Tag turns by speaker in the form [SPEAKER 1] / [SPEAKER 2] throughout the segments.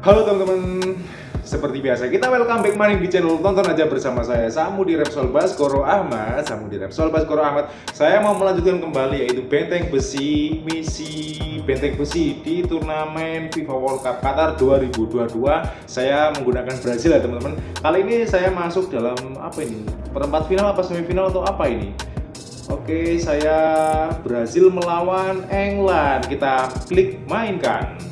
[SPEAKER 1] Halo teman-teman, seperti biasa kita welcome back maning di channel tonton aja bersama saya Samu di Repsol Baskoro Ahmad Samu di Repsol Baskoro Ahmad. Saya mau melanjutkan kembali yaitu benteng besi misi. Benteng besi di turnamen FIFA World Cup Qatar 2022 Saya menggunakan Brazil ya teman-teman. Kali ini saya masuk dalam apa ini? Perempat final apa semifinal atau apa ini? Oke saya Brazil melawan England. Kita klik mainkan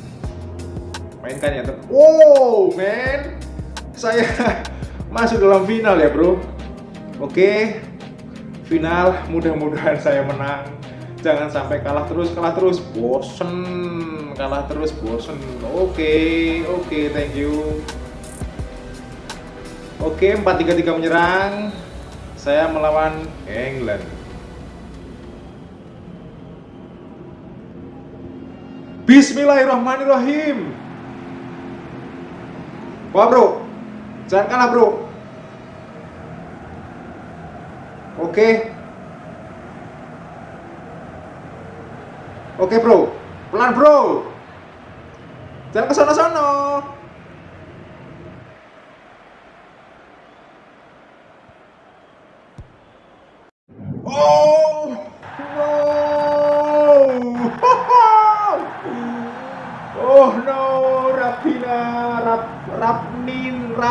[SPEAKER 1] mainkan ya wow men. Saya masuk dalam final ya bro. Oke. Final mudah-mudahan saya menang. Jangan sampai kalah terus kalah terus. Bosen. Kalah terus bosen. Oke oke thank you. Oke 4-3-3 menyerang. Saya melawan England. Bismillahirrahmanirrahim Wah bro, jangan kalah bro. Oke. Oke bro, pelan bro. Jangan ke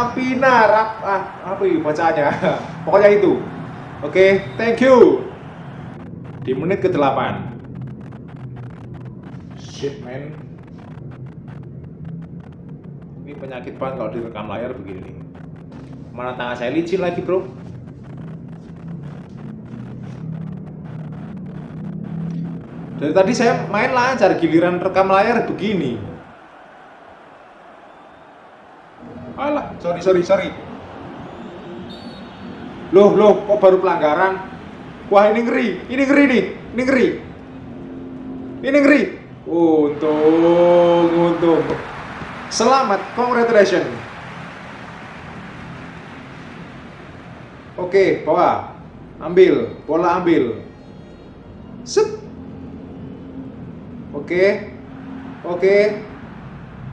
[SPEAKER 1] Rapina Rap ah apa ini bacanya pokoknya itu. Oke okay, thank you. Di menit ke 8 shit man. Ini penyakit banget kalau direkam layar begini mana tangan saya licin lagi bro. Dari tadi saya main lancar giliran rekam layar begini Alah, sorry, sorry. Loh, loh, kok baru pelanggaran? Wah, ini ngeri, ini ngeri nih, ini ngeri. Ini ngeri. Untung, untung. Selamat, congratulations. Oke, bawa. Ambil, bola ambil. Sep. Oke. Oke.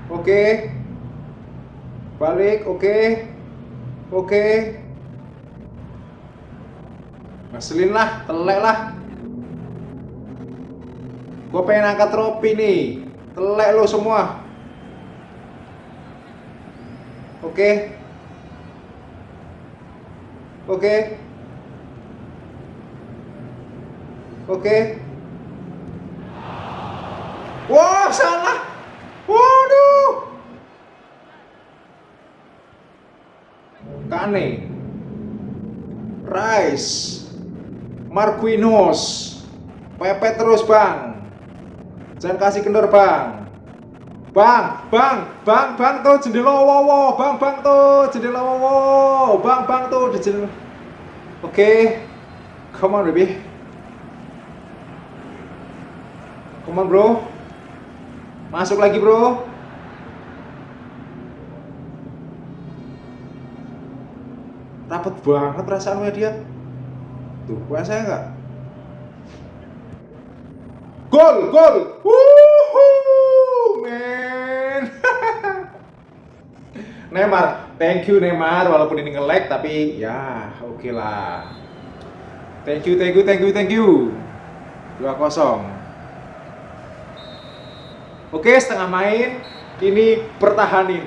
[SPEAKER 1] Oke balik oke okay. oke okay. ngeselin lah telek lah gue pengen angkat trofi nih telek lo semua oke okay. oke okay. oke okay. wah salah waduh Kane Rice. Marquinhos. Pepe terus bang. Jangan kasih kendor bang. Bang, bang, bang, bang tuh jendela wowo, bang, bang tuh jendela wowo, bang, bang tuh di jendela. Oke, okay. come on baby, come on bro, masuk lagi bro. Rapet banget perasaan dia. Tuh puasa enggak gol gol. Wuhu, men. Neymar thank you Neymar. Walaupun ini nge-lag tapi ya oke okay lah. Thank you thank you thank you thank you. 2-0 oke setengah main. Ini pertahanin.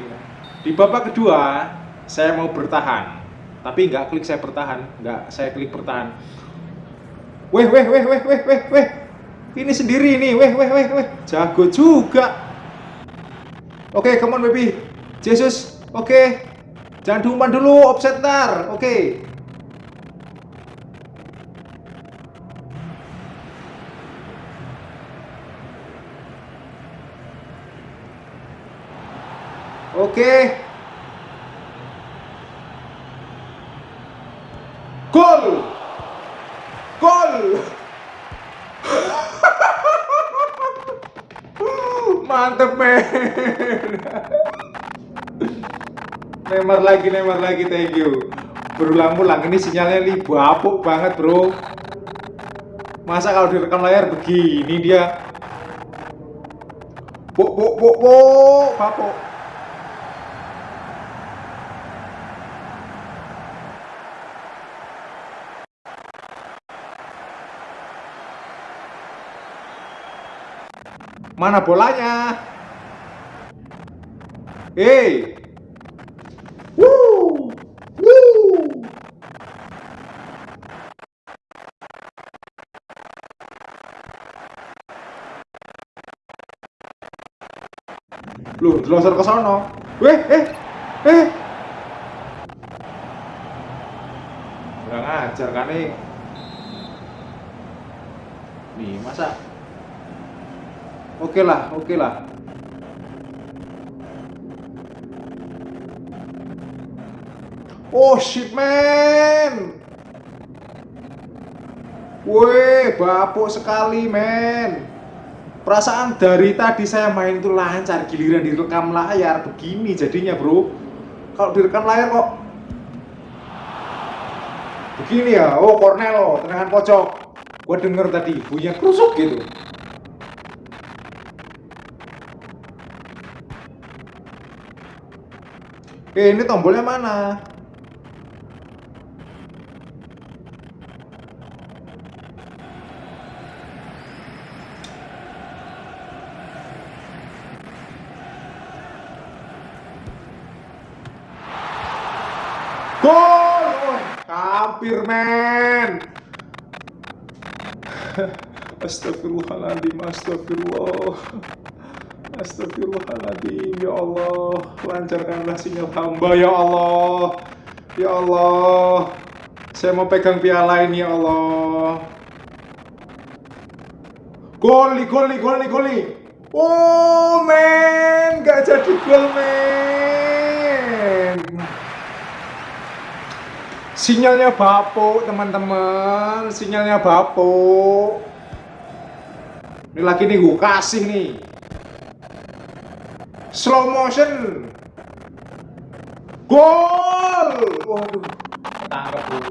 [SPEAKER 1] Di babak kedua saya mau bertahan tapi nggak klik saya bertahan nggak saya klik bertahan weh weh weh weh weh weh weh ini sendiri nih weh weh weh weh jago juga oke okay, come on baby Jesus oke okay. jangan diumpan dulu offset ntar oke okay. Oke, okay. Gol! Gol! Mantep men. Neymar lagi, Neymar lagi, thank you. Berulang-ulang ini sinyalnya nih bapuk banget, Bro. Masa kalau direkam layar begini dia? Buk buk buk buk, bapuk. Mana bolanya? Hei. Woo! Woo! Loh, dilosor ke sono. Weh, eh. Eh. Kurang ajar kan nih. Nih, masa Oke lah, oke lah. Oh shit man. Weh, bapuk sekali men. Perasaan dari tadi saya main itu lancar, giliran direkam layar begini jadinya bro. Kalau direkam layar kok begini ya. Oh Cornel, oh, tenangan pojok. Gua denger tadi bunyinya krusuk gitu. Eh, ini tombolnya mana? Gol! Hampir men. Astagfirullahaladzim, astagfirullah. Astagfirullahaladzim, ya Allah, lancarkanlah sinyal hamba, ya Allah. Ya Allah, saya mau pegang piala ini, ya Allah. Goli, goli, goli, goli. Oh, men, gak jadi gol, men. Sinyalnya bapuk, teman-teman. Sinyalnya bapuk. Ini lagi nih gue kasih nih slow motion gol waduh tangkap bro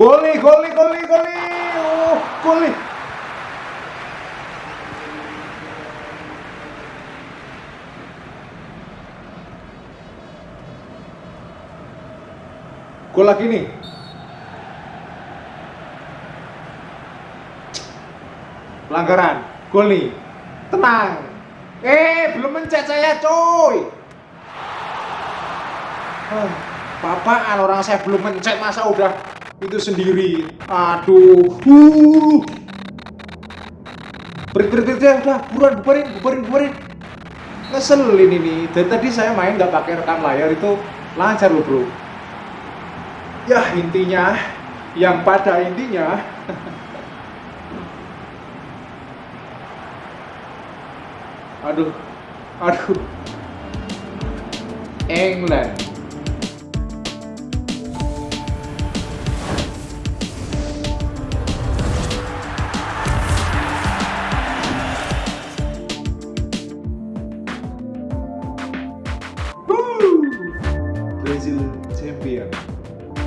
[SPEAKER 1] Goli, goli, goli, goli. Goli. Gol lagi nih. Pelanggaran. Gol nih. Tenang. Eh, belum mencet saya, coy. Bapaan orang saya belum mencet masa udah itu sendiri. Aduh. Uh. Berit, berit, berit, ya, udah, buruan, bubarin, bubarin, bubarin. Ngeselin ini. Dari tadi saya main nggak pakai rekam layar itu lancar loh bro. Ya intinya, yang pada intinya, aduh, aduh, England.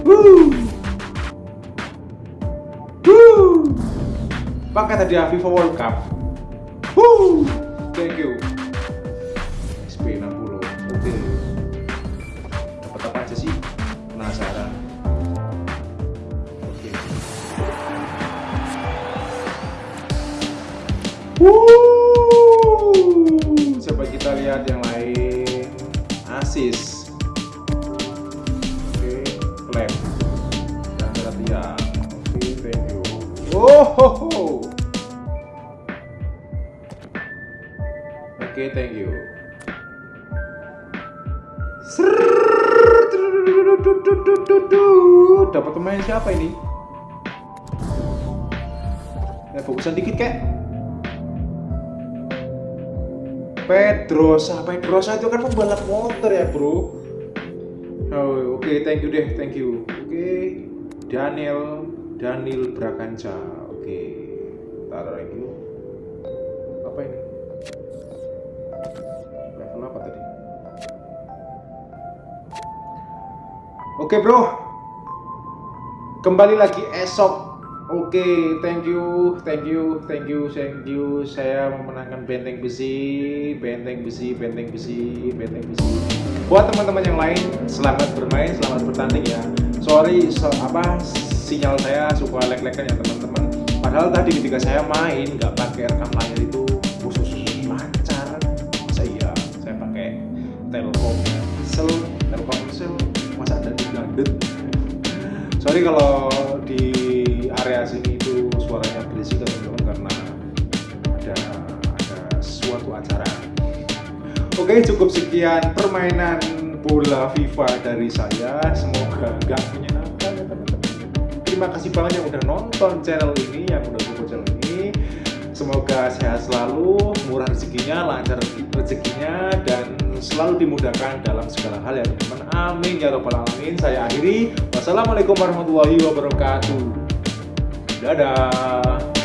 [SPEAKER 1] Woo! Woo! Pakai tadi FIFA World Cup. Woo! Thank you. SP 60. Oke. Dapat apa aja sih? Penasaran. Oke. Woo! Coba kita lihat yang lain. Asis. Oke, thank you. Dapat pemain siapa ini? Ya, fokusan dikit kek. Pedrosa, Pedrosa itu kan pembalap motor ya bro. Oh, oke, thank you deh, thank you. Oke, Daniel, Daniel Brakanca. Oke, taruh lagi dulu. Apa ini? Level apa tadi? Oke bro. kembali lagi esok Oke, okay, thank you, thank you, thank you, thank you. Saya memenangkan benteng besi, benteng besi, benteng besi, benteng besi. Buat teman-teman yang lain, selamat bermain, selamat bertanding ya. Sorry, so, apa sinyal saya suka lek-lekan ya teman-teman. Padahal tadi ketika saya main nggak pakai rekam layar itu khusus lancar. Masa iya, saya pakai Telkomsel, Telkomsel, masa ada di gadget. Sorry kalau di area sini itu suaranya berisik teman-teman karena ada ada suatu acara. Oke cukup sekian permainan bola FIFA dari saya. Semoga nggak menyenangkan ya teman-teman. Terima kasih banget yang udah nonton channel ini, yang udah nonton channel ini. Semoga sehat selalu, murah rezekinya, lancar rezekinya, dan selalu dimudahkan dalam segala hal ya teman-teman. Amin ya robbal alamin. Saya akhiri. Wassalamualaikum warahmatullahi wabarakatuh. Dadah.